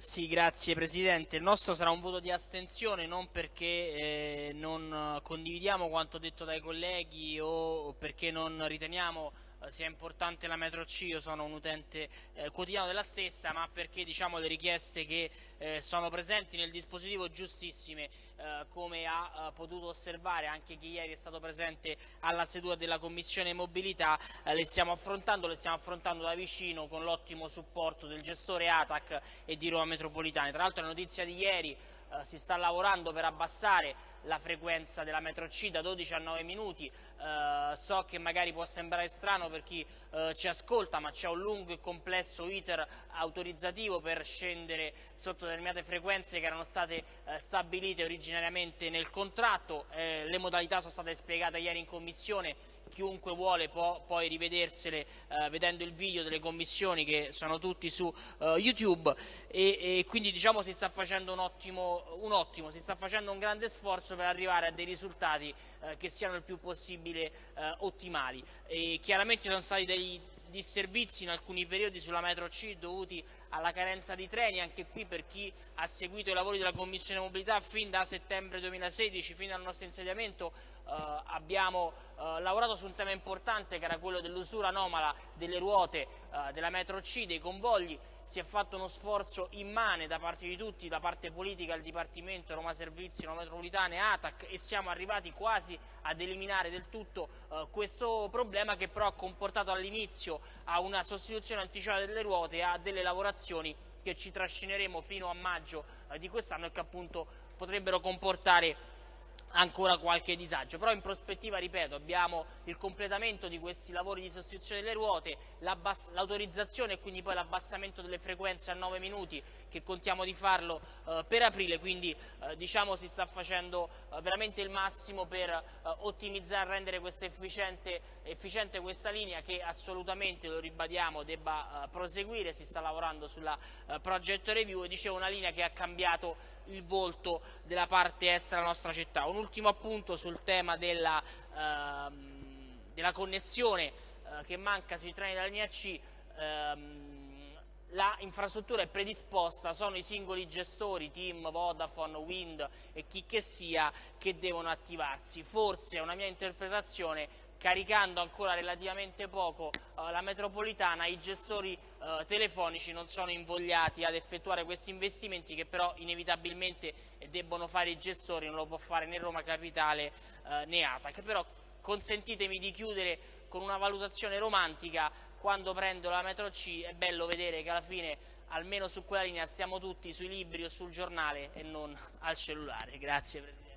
Sì, grazie Presidente. Il nostro sarà un voto di astensione non perché eh, non condividiamo quanto detto dai colleghi o perché non riteniamo sia importante la metro C, io sono un utente eh, quotidiano della stessa, ma perché diciamo, le richieste che eh, sono presenti nel dispositivo giustissime, eh, come ha eh, potuto osservare anche chi ieri è stato presente alla seduta della Commissione Mobilità, eh, le stiamo affrontando, le stiamo affrontando da vicino con l'ottimo supporto del gestore ATAC e di Roma Metropolitana. Tra l'altro la notizia di ieri eh, si sta lavorando per abbassare la frequenza della metro C da 12 a 9 minuti, eh, so che magari può sembrare strano per chi eh, ci ascolta ma c'è un lungo e complesso iter autorizzativo per scendere sotto determinate frequenze che erano state eh, stabilite originariamente nel contratto, le modalità sono state spiegate ieri in commissione. Chiunque vuole può poi rivedersele vedendo il video delle commissioni che sono tutti su uh, YouTube. E, e, quindi diciamo si sta facendo un ottimo, un ottimo, si sta facendo un grande sforzo per arrivare a dei risultati che siano il più possibile eh, ottimali. E chiaramente sono stati dei disservizi in alcuni periodi sulla metro C dovuti alla carenza di treni, anche qui per chi ha seguito i lavori della Commissione Mobilità fin da settembre 2016, fino al nostro insediamento, eh, abbiamo eh, lavorato su un tema importante che era quello dell'usura anomala delle ruote eh, della metro C, dei convogli, si è fatto uno sforzo immane da parte di tutti, da parte politica, il Dipartimento, Roma Servizi, Roma Metropolitana e ATAC e siamo arrivati quasi ad eliminare del tutto eh, questo problema che però ha comportato all'inizio a una sostituzione anticipata delle ruote e a delle lavorazioni che ci trascineremo fino a maggio eh, di quest'anno e che appunto potrebbero comportare ancora qualche disagio, però in prospettiva, ripeto, abbiamo il completamento di questi lavori di sostituzione delle ruote, l'autorizzazione e quindi poi l'abbassamento delle frequenze a 9 minuti che contiamo di farlo eh, per aprile, quindi eh, diciamo si sta facendo eh, veramente il massimo per eh, ottimizzare, rendere questa efficiente, efficiente, questa linea che assolutamente, lo ribadiamo, debba eh, proseguire, si sta lavorando sulla eh, project review. E dicevo una linea che ha cambiato il volto della parte est della nostra città. Un ultimo appunto sul tema della, ehm, della connessione eh, che manca sui treni della linea C. Ehm, la infrastruttura è predisposta, sono i singoli gestori, Team, Vodafone, Wind e chi che sia, che devono attivarsi. Forse è una mia interpretazione caricando ancora relativamente poco uh, la metropolitana, i gestori uh, telefonici non sono invogliati ad effettuare questi investimenti che però inevitabilmente debbono fare i gestori, non lo può fare né Roma Capitale uh, né ATAC. Però consentitemi di chiudere con una valutazione romantica, quando prendo la metro C è bello vedere che alla fine almeno su quella linea stiamo tutti sui libri o sul giornale e non al cellulare. Grazie Presidente.